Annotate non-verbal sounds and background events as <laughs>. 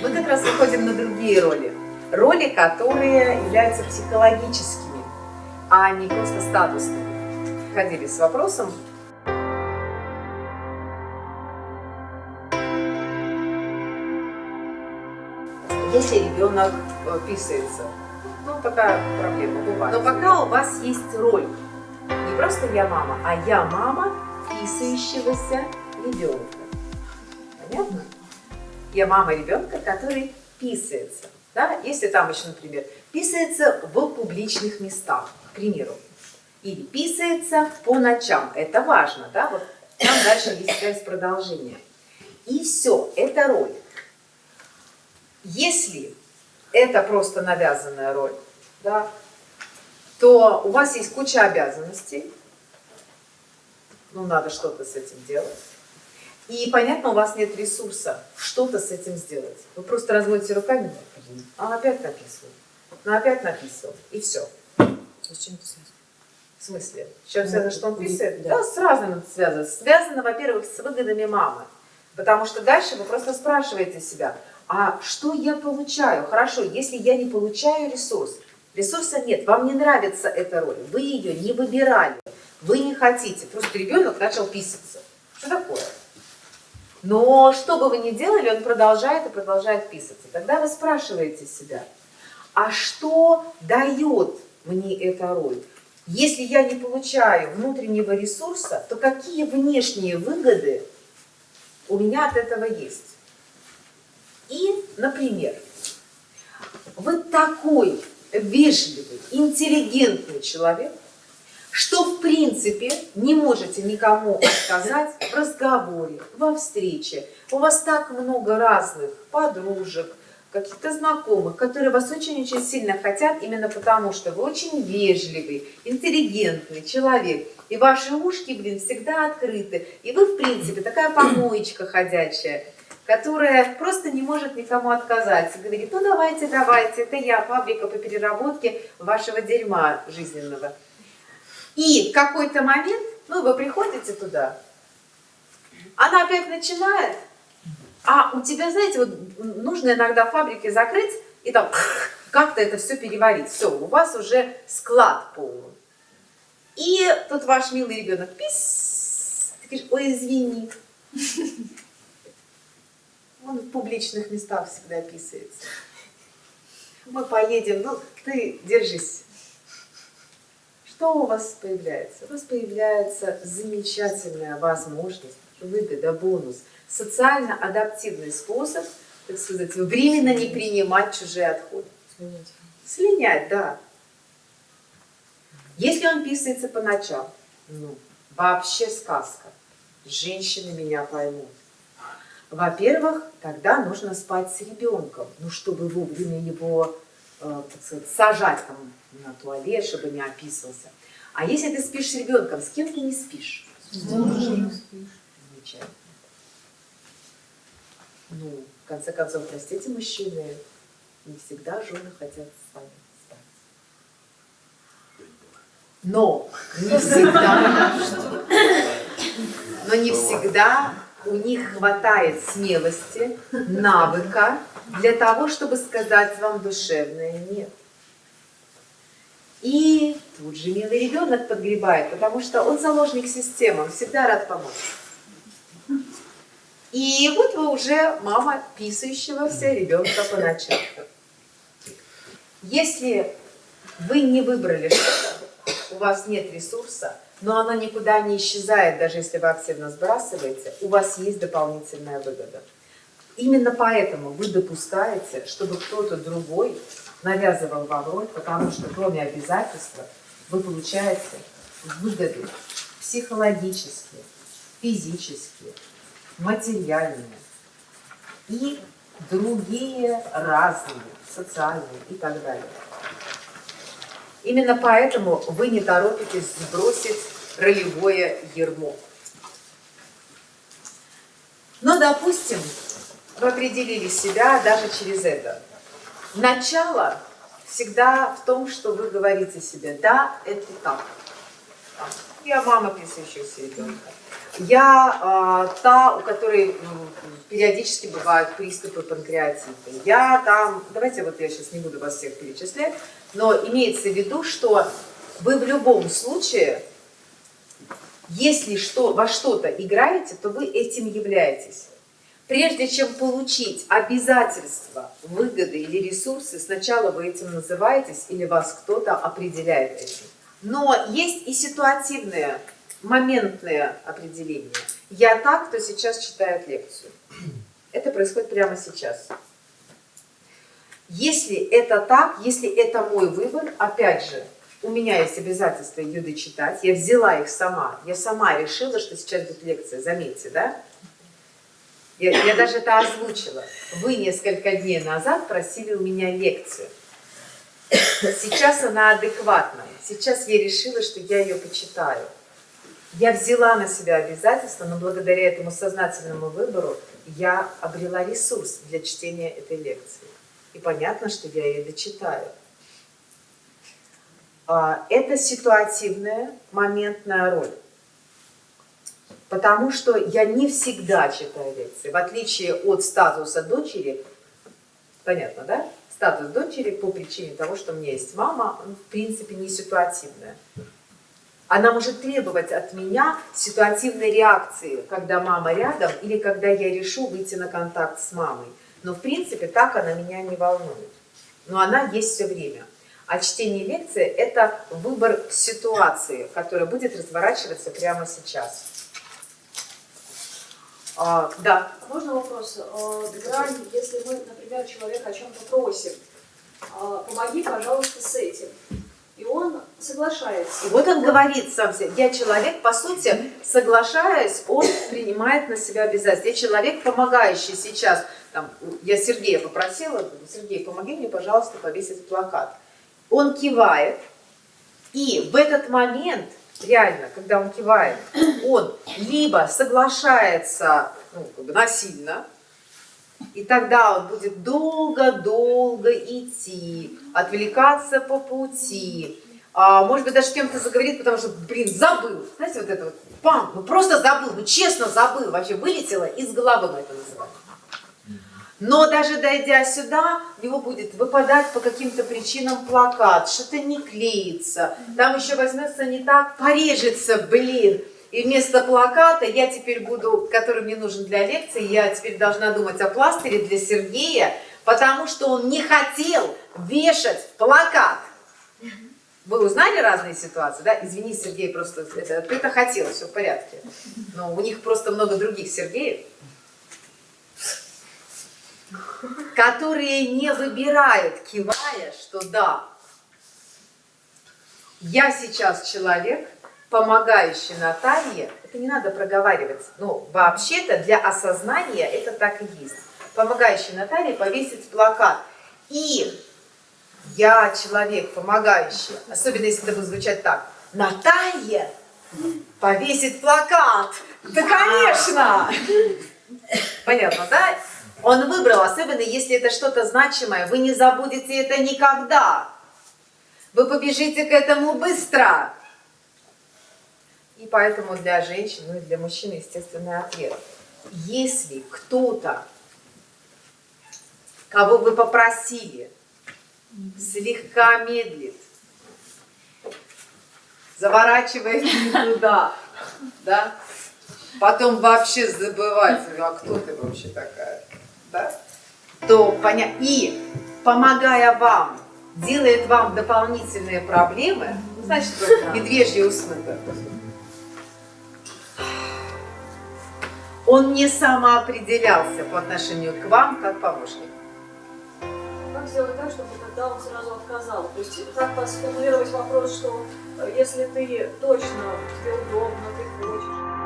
Мы как раз выходим на другие роли. Роли, которые являются психологическими, а не просто статусными. Ходили с вопросом, если ребенок э, писается. Ну, такая проблема бывает. Но пока у вас есть роль, не просто я мама, а я мама писающегося ребенка. Понятно? Я мама ребенка, который писается. Да? Если там еще, например, писается в публичных местах, к примеру. Или писается по ночам. Это важно, да? Вот там дальше есть связь продолжения. И все, это роль. Если это просто навязанная роль, да, то у вас есть куча обязанностей, ну, надо что-то с этим делать. И, понятно, у вас нет ресурса что-то с этим сделать. Вы просто разводите руками, а опять написывал, ну опять написывал, и все. С чем это связано? В смысле? С чем связано, что он писает? Да, да с разным это связано. Связано, во-первых, с выгодами мамы. Потому что дальше вы просто спрашиваете себя, а что я получаю? Хорошо, если я не получаю ресурс, ресурса нет, вам не нравится эта роль, вы ее не выбирали, вы не хотите, просто ребенок начал писаться. Что такое? Но что бы вы ни делали, он продолжает и продолжает писаться. Тогда вы спрашиваете себя, а что дает мне эта роль? Если я не получаю внутреннего ресурса, то какие внешние выгоды у меня от этого есть? И, например, вы такой вежливый, интеллигентный человек, что в принципе не можете никому отказать в разговоре, во встрече. У вас так много разных подружек, каких-то знакомых, которые вас очень-очень сильно хотят, именно потому что вы очень вежливый, интеллигентный человек, и ваши ушки, блин, всегда открыты, и вы, в принципе, такая помоечка ходячая – которая просто не может никому отказать. Говорит, ну давайте, давайте, это я, фабрика по переработке вашего дерьма жизненного. И в какой-то момент, ну вы приходите туда, она опять начинает, а у тебя, знаете, вот нужно иногда фабрики закрыть и там <laughs> как-то это все переварить. Все, у вас уже склад полный. И тут ваш милый ребенок, пис, ты говоришь, ой, извини. Он в публичных местах всегда писается. Мы поедем, ну ты держись. Что у вас появляется? У вас появляется замечательная возможность, выгода, бонус, социально-адаптивный способ, так сказать, временно не принимать чужие отходы. Слинять. Слинять, да. Если он писается по ночам, ну, вообще сказка. Женщины меня поймут. Во-первых, тогда нужно спать с ребенком, ну, чтобы вовремя его, так сказать, сажать там на туалет, чтобы не описывался. А если ты спишь с ребенком, с кем ты не спишь? С мужем спишь. Замечательно. Ну, в конце концов, простите, мужчины, не всегда жены хотят с вами спать. Но не всегда, но не всегда у них хватает смелости, навыка для того, чтобы сказать вам душевное «нет». И тут же милый ребенок подгребает, потому что он заложник системы, он всегда рад помочь. И вот вы уже мама писающегося ребенка по ночам. Если вы не выбрали что-то, у вас нет ресурса, но оно никуда не исчезает, даже если вы активно сбрасываете, у вас есть дополнительная выгода. Именно поэтому вы допускаете, чтобы кто-то другой навязывал вам роль, потому что кроме обязательства вы получаете выгоды психологические, физические, материальные и другие разные, социальные и так далее. Именно поэтому вы не торопитесь сбросить ролевое ермо. Но, допустим, вы определили себя даже через это. Начало всегда в том, что вы говорите себе, да, это так. Я мама писающегося ребенка. Я а, та, у которой м, периодически бывают приступы панкреатита. Я там, давайте вот я сейчас не буду вас всех перечислять, но имеется в виду, что вы в любом случае, если что, во что-то играете, то вы этим являетесь. Прежде чем получить обязательства, выгоды или ресурсы, сначала вы этим называетесь или вас кто-то определяет этим. Но есть и ситуативные, моментные определения. Я так, кто сейчас читает лекцию. Это происходит прямо сейчас. Если это так, если это мой выбор, опять же, у меня есть обязательство ее дочитать, я взяла их сама, я сама решила, что сейчас будет лекция, заметьте, да? Я, я даже это озвучила. Вы несколько дней назад просили у меня лекцию. Сейчас она адекватна. Сейчас я решила, что я ее почитаю. Я взяла на себя обязательство, но благодаря этому сознательному выбору я обрела ресурс для чтения этой лекции. И понятно, что я ее дочитаю. А, Это ситуативная, моментная роль. Потому что я не всегда читаю лекции. В отличие от статуса дочери, понятно, да? Статус дочери по причине того, что у меня есть мама, в принципе не ситуативная. Она может требовать от меня ситуативной реакции, когда мама рядом или когда я решу выйти на контакт с мамой. Но в принципе так она меня не волнует. Но она есть все время. А чтение лекции – это выбор ситуации, которая будет разворачиваться прямо сейчас. А, да. Можно вопрос? Грань, если мы, например, человека о чем-то просим, э, помоги, пожалуйста, с этим. Соглашается. И вот он говорит сам себе, я человек, по сути, соглашаясь, он принимает на себя обязательства. Я человек, помогающий сейчас. Там, я Сергея попросила, Сергей, помоги мне, пожалуйста, повесить плакат. Он кивает, и в этот момент, реально, когда он кивает, он либо соглашается ну, как бы насильно, и тогда он будет долго-долго идти, отвлекаться по пути, а, может быть, даже кем-то заговорит, потому что, блин, забыл. Знаете, вот это вот, пам, ну просто забыл, ну честно забыл, вообще вылетело из головы мы это называем. Но даже дойдя сюда, у него будет выпадать по каким-то причинам плакат, что-то не клеится, там еще возьмется не так, порежется, блин. И вместо плаката я теперь буду, который мне нужен для лекции, я теперь должна думать о пластыре для Сергея, потому что он не хотел вешать плакат. Вы узнали разные ситуации, да? Извини, Сергей, просто это, ты это хотел, все в порядке. Но у них просто много других Сергеев которые не выбирают, кивая, что да, я сейчас человек, помогающий Наталье, это не надо проговаривать, ну, вообще-то для осознания это так и есть. Помогающий Наталье повесить плакат. И я человек, помогающий, особенно если это будет звучать так, Наталья повесит плакат. Да, конечно! Понятно, да? Он выбрал, особенно если это что-то значимое, вы не забудете это никогда. Вы побежите к этому быстро. И поэтому для женщин, ну и для мужчин естественный ответ. Если кто-то, кого вы попросили, слегка медлит, заворачивает не туда, да, потом вообще забывать, а кто ты вообще такая, да, то понятно. И помогая вам, делает вам дополнительные проблемы, значит, медвежьи услуга. Он не самоопределялся по отношению к вам как помощник сделать так, чтобы тогда он сразу отказал? То есть как сформулировать вопрос, что э, если ты точно, тебе удобно, ты хочешь?